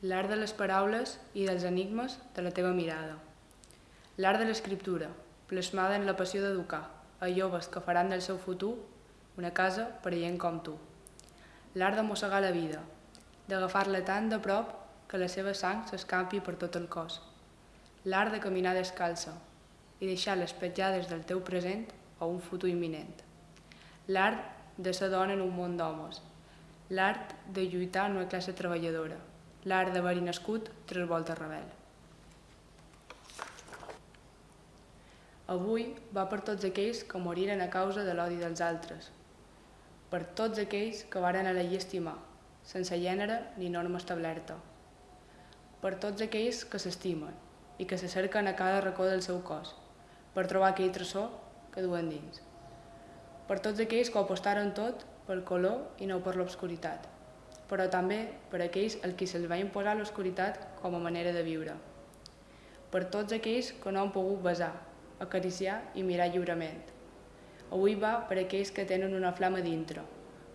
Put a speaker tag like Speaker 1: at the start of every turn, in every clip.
Speaker 1: l'art de les paraules i dels enigmes de la teva mirada. L'art de l'escriptura, plasmada en la passió d'educar a joves que faran del seu futur una casa per a gent com tu. L'art de mossegar la vida, d'agafar-la tan de prop que la seva sang s'escampi per tot el cos. L'art de caminar descalça i deixar les petjades del teu present a un futur imminent. L'art de ser dona en un món d'homes. L'art de lluitar en una classe treballadora l'art d'haver-hi nascut tres voltes rebel. Avui va per tots aquells que moriren a causa de l'odi dels altres, per tots aquells que varen elegir estimar, sense gènere ni norma establerta, per tots aquells que s'estimen i que se cerquen a cada racó del seu cos, per trobar aquell tresor que duen dins, per tots aquells que ho apostaren tot pel color i no per l'obscuritat, però també per aquells al qui se'ls va imposar l'oscuritat com a manera de viure. Per tots aquells que no han pogut besar, acariciar i mirar lliurement. Avui va per aquells que tenen una flama dintre,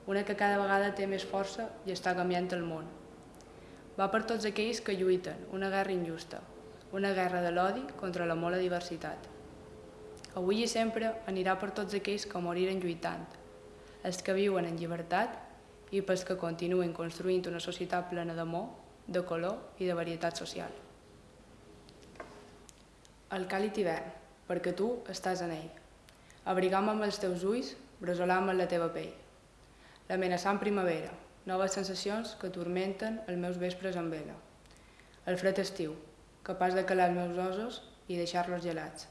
Speaker 1: una que cada vegada té més força i està canviant el món. Va per tots aquells que lluiten una guerra injusta, una guerra de l'odi contra la mola diversitat. Avui i sempre anirà per tots aquells que moriren lluitant, els que viuen en llibertat i pels que continuen construint una societat plena d'amor, de color i de varietat social. El càlid hivern, perquè tu estàs en ell. Abrigam amb els teus ulls, bresolam amb la teva pell. L'amenaçant primavera, noves sensacions que turmenten els meus vespres amb vela. El fred estiu, capaç de calar els meus ossos i deixar-los gelats.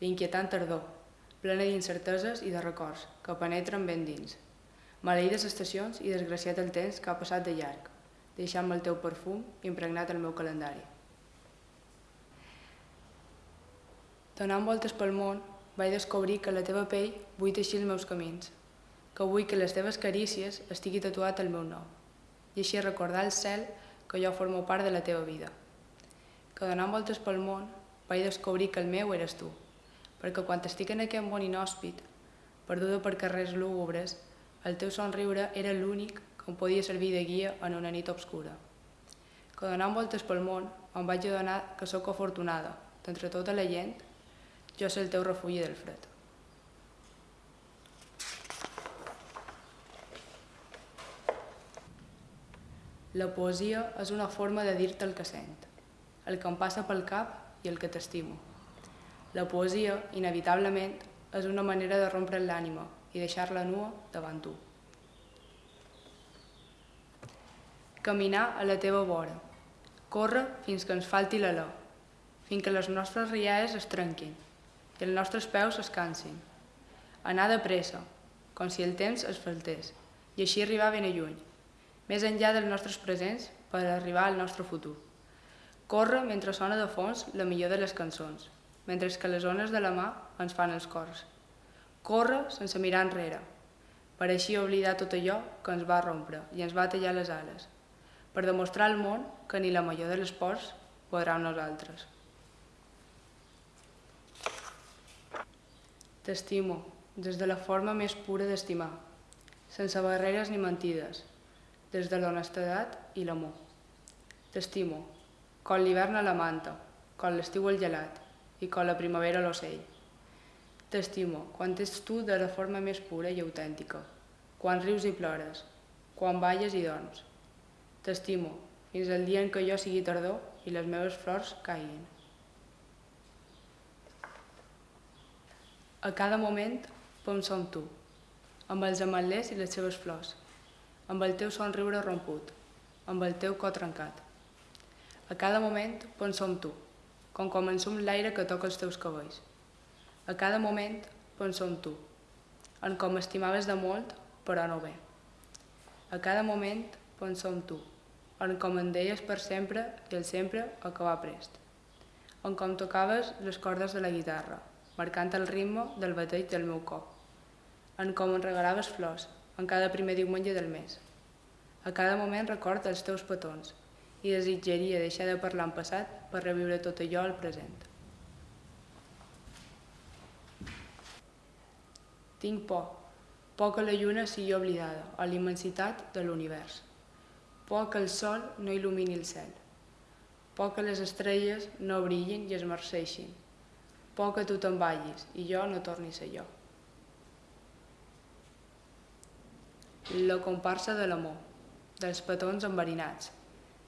Speaker 1: L'inquietant tardor, plena d'incerteses i de records, que penetren ben dins, Maleïdes estacions i desgraciat el temps que ha passat de llarg, deixant-me el teu perfum impregnat al meu calendari. Donant voltes pel món, vaig descobrir que la teva pell vull teixir els meus camins, que vull que les teves carícies estigui tatuat el meu nom, i així recordar el cel que jo formo part de la teva vida. Que donant voltes pel món, vaig descobrir que el meu eres tu, perquè quan estic en aquest món inhòspit, perduda per carrers lúgubres, el teu somriure era l'únic que em podia servir de guia en una nit obscura. Que donant voltes pel món em vaig adonar que sóc afortunada, d'entre tota la gent, jo sé el teu refugi del fred. La poesia és una forma de dir-te el que sent, el que em passa pel cap i el que t'estimo. La poesia, inevitablement, és una manera de rompre l'ànima i deixar-la nua davant tu. Caminar a la teva vora. Corre fins que ens falti l'alè, fins que les nostres riades es trenquin i els nostres peus es cansin. Anar de pressa, com si el temps es faltés, i així arribar ben lluny, més enllà dels nostres presents per arribar al nostre futur. Corre mentre sona de fons la millor de les cançons, mentre que les ones de la mà ens fan els cors. Corre sense mirar enrere, per així oblidar tot allò que ens va rompre i ens va tallar les ales, per demostrar al món que ni la major de les ports podrà amb nosaltres. T'estimo, des de la forma més pura d'estimar, sense barreres ni mentides, des de l'honestedat i l'amor. T'estimo, com l'hivern a la manta, com l'estiu el gelat i com la primavera l'ocell. T'estimo quan ets tu de la forma més pura i autèntica, quan rius i plores, quan balles i dorms. T'estimo fins al dia en què jo sigui tardor i les meves flors caiguin. A cada moment penso en tu, amb els ametlers i les seves flors, amb el teu somriure romput, amb el teu cor trencat. A cada moment penso en tu, com ensum l'aire que toca els teus cabells. A cada moment penso en tu, en com estimaves de molt, però no bé. A cada moment penso en tu, en com em deies per sempre i el sempre acabar prest. En com tocaves les cordes de la guitarra, marcant el ritme del bateig del meu cor. En com em regalaves flors, en cada primer diumenge del mes. A cada moment record els teus petons i desitjaria deixar de parlar en passat per reviure tot allò al present. Tinc por, por que la lluna sigui oblidada a la immensitat de l'univers, por que el sol no il·lumini el cel, Por que les estrelles no brillin i es marceixin. Por que tu te'n vagis i jo no torni a ser jo. La comparsa de l'amor, dels petons enverinats,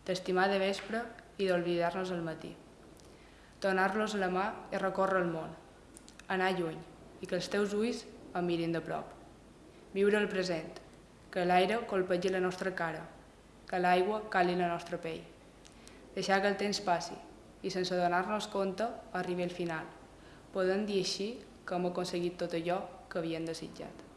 Speaker 1: d'estimar de vespre i d'oblidar-nos al matí. Donar-los la mà i recórrer el món, anar lluny i que els teus ulls em mirin de prop. Viure el present, que l'aire colpegi la nostra cara, que l'aigua cali la nostra pell. Deixar que el temps passi i sense donar-nos compte arribi al final, podent dir així que hem aconseguit tot allò que havíem desitjat.